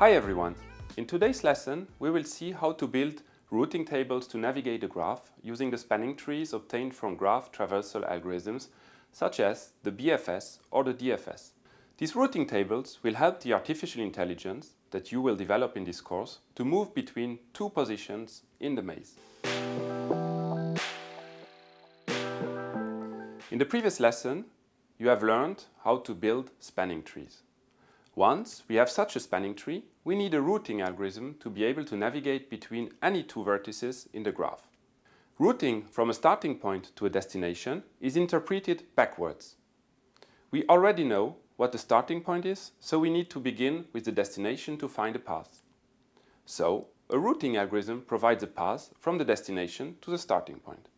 Hi everyone! In today's lesson we will see how to build routing tables to navigate a graph using the spanning trees obtained from graph traversal algorithms such as the BFS or the DFS. These routing tables will help the artificial intelligence that you will develop in this course to move between two positions in the maze. In the previous lesson, you have learned how to build spanning trees. Once we have such a spanning tree, we need a routing algorithm to be able to navigate between any two vertices in the graph. Routing from a starting point to a destination is interpreted backwards. We already know what the starting point is, so we need to begin with the destination to find a path. So, a routing algorithm provides a path from the destination to the starting point.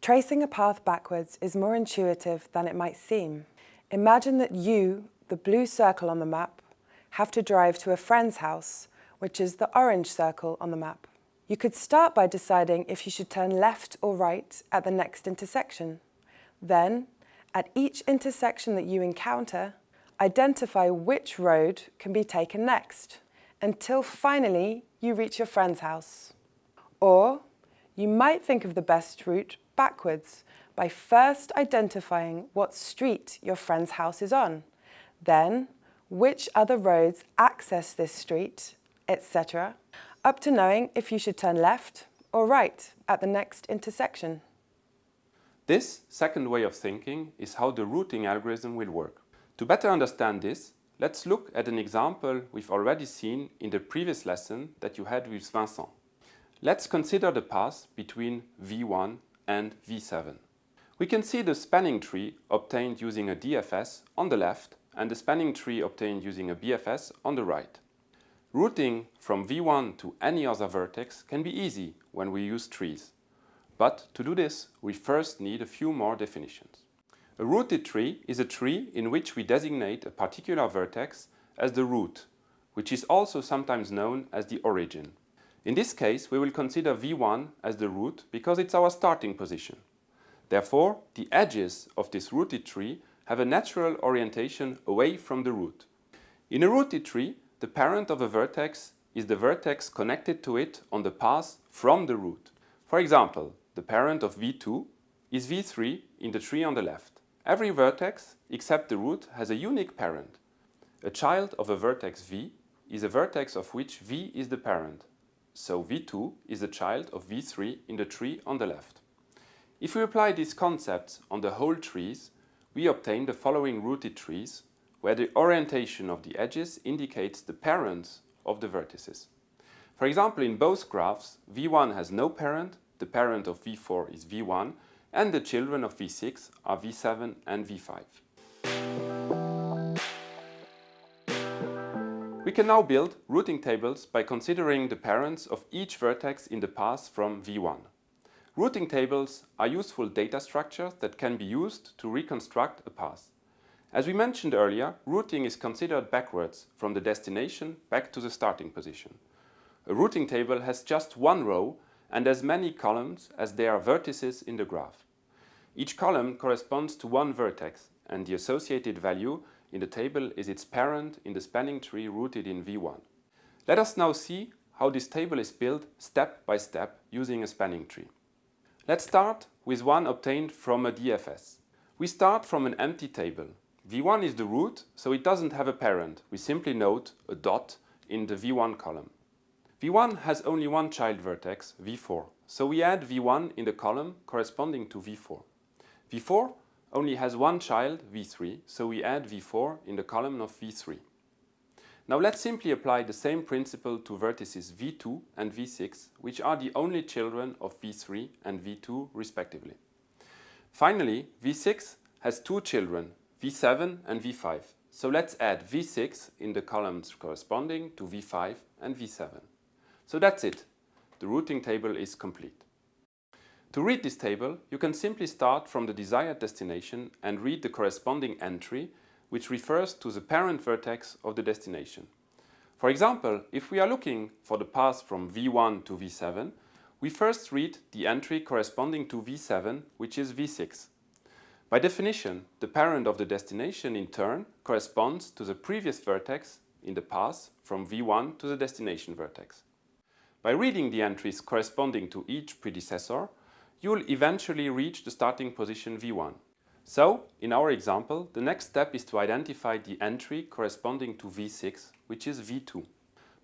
Tracing a path backwards is more intuitive than it might seem. Imagine that you, the blue circle on the map, have to drive to a friend's house, which is the orange circle on the map. You could start by deciding if you should turn left or right at the next intersection. Then, at each intersection that you encounter, identify which road can be taken next, until finally you reach your friend's house. Or, you might think of the best route backwards by first identifying what street your friend's house is on, then which other roads access this street, etc up to knowing if you should turn left or right at the next intersection. This second way of thinking is how the routing algorithm will work. To better understand this, let's look at an example we've already seen in the previous lesson that you had with Vincent. Let's consider the path between V1 and V7. We can see the spanning tree obtained using a DFS on the left and the spanning tree obtained using a BFS on the right. Routing from V1 to any other vertex can be easy when we use trees. But to do this, we first need a few more definitions. A rooted tree is a tree in which we designate a particular vertex as the root, which is also sometimes known as the origin. In this case, we will consider V1 as the root because it's our starting position. Therefore, the edges of this rooted tree have a natural orientation away from the root. In a rooted tree, the parent of a vertex is the vertex connected to it on the path from the root. For example, the parent of V2 is V3 in the tree on the left. Every vertex except the root has a unique parent. A child of a vertex V is a vertex of which V is the parent. So V2 is a child of V3 in the tree on the left. If we apply these concepts on the whole trees, we obtain the following rooted trees where the orientation of the edges indicates the parents of the vertices. For example, in both graphs, V1 has no parent, the parent of V4 is V1, and the children of V6 are V7 and V5. We can now build routing tables by considering the parents of each vertex in the path from V1. Routing tables are useful data structures that can be used to reconstruct a path. As we mentioned earlier, routing is considered backwards from the destination back to the starting position. A routing table has just one row and as many columns as there are vertices in the graph. Each column corresponds to one vertex and the associated value in the table is its parent in the spanning tree rooted in V1. Let us now see how this table is built step by step using a spanning tree. Let's start with one obtained from a DFS. We start from an empty table V1 is the root, so it doesn't have a parent. We simply note a dot in the V1 column. V1 has only one child vertex, V4, so we add V1 in the column corresponding to V4. V4 only has one child, V3, so we add V4 in the column of V3. Now let's simply apply the same principle to vertices V2 and V6, which are the only children of V3 and V2 respectively. Finally, V6 has two children, V7 and V5. So let's add V6 in the columns corresponding to V5 and V7. So that's it. The routing table is complete. To read this table, you can simply start from the desired destination and read the corresponding entry, which refers to the parent vertex of the destination. For example, if we are looking for the path from V1 to V7, we first read the entry corresponding to V7, which is V6. By definition, the parent of the destination in turn corresponds to the previous vertex in the path from V1 to the destination vertex. By reading the entries corresponding to each predecessor, you will eventually reach the starting position V1. So, in our example, the next step is to identify the entry corresponding to V6, which is V2.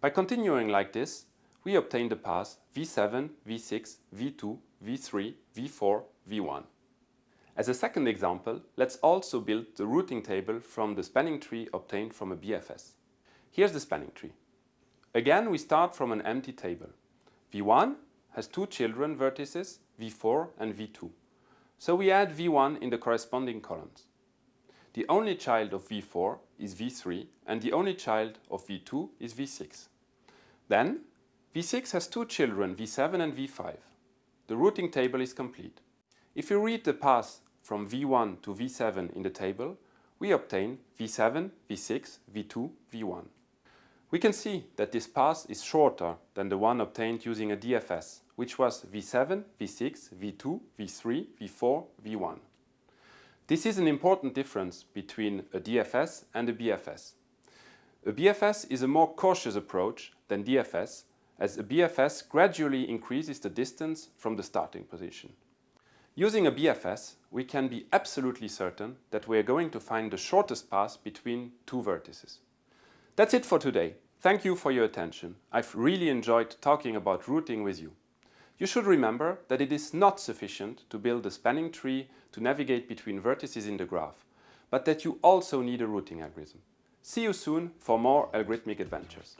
By continuing like this, we obtain the path V7, V6, V2, V3, V4, V1. As a second example, let's also build the routing table from the spanning tree obtained from a BFS. Here's the spanning tree. Again, we start from an empty table. V1 has two children vertices, V4 and V2. So we add V1 in the corresponding columns. The only child of V4 is V3 and the only child of V2 is V6. Then V6 has two children, V7 and V5. The routing table is complete. If you read the path from V1 to V7 in the table, we obtain V7, V6, V2, V1. We can see that this path is shorter than the one obtained using a DFS, which was V7, V6, V2, V3, V4, V1. This is an important difference between a DFS and a BFS. A BFS is a more cautious approach than DFS, as a BFS gradually increases the distance from the starting position. Using a BFS, we can be absolutely certain that we are going to find the shortest path between two vertices. That's it for today. Thank you for your attention. I've really enjoyed talking about routing with you. You should remember that it is not sufficient to build a spanning tree to navigate between vertices in the graph, but that you also need a routing algorithm. See you soon for more algorithmic adventures.